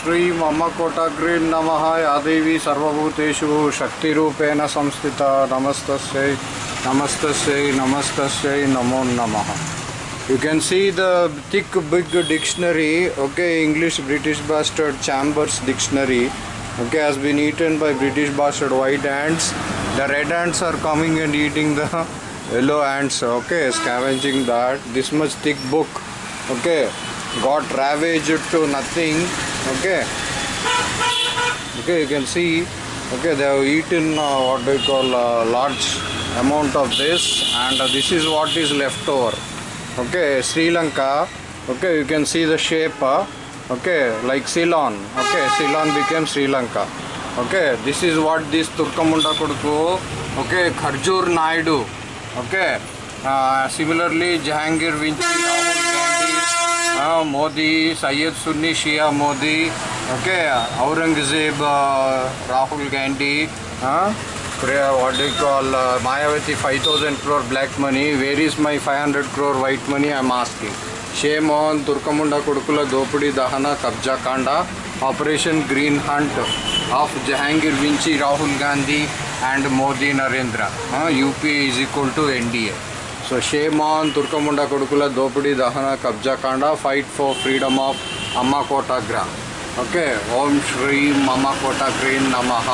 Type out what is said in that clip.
श्री मम कोटग्री नम, यादेवी सर्वूतेषु शक्ति संस्थित नमस्त नमस्त नमस्त नमो नम। You can see the thick big dictionary okay English British bastard Chambers dictionary okay has been eaten by British bastard white ants the red ants are coming and eating the yellow ants okay scavenging that this much thick book okay got ट्रैवेज to nothing okay. Okay, you can see, okay, they have eaten uh, what they call uh, large amount of this, and uh, this is what is left over. Okay sri lanka okay you can see the shape uh, okay like ceylon. Okay ceylon became sri lanka. Okay this is what this turkamunda koduku okay kharjur naidu. Okay uh, similarly jahangir vinci Modi Syed Sunni Shia Modi okay Aurangzeb Rahul Gandhi what call Mayawati five thousand crore black money where is my five hundred crore white money I masking shame on దుర్కముండ కొడుకుల దోపిడీ దహన కబ్జా కాండ operation green hunt of Jahangir వించి Rahul Gandhi and Modi Narendra UP is equal to NDA so shame on ತುರ್ಕಮುಂಡ ಕೊಡುಕುಲ ದೋಪಿಡಿ ದಹನ ಕಬ್ಜಾ ಕಾಂಡ ಫೈಟ್ ಫಾರ್ ಫ್ರೀಡಮ್ ಆಫ್ ಅಮ್ಮ ಕೋಟಾಗ್ರ ಓಕೆ ಓಂ ಶ್ರೀಂ ಅಮ್ಮ ಕೋಟಾಗ್ರೀನ್ ನಮಃ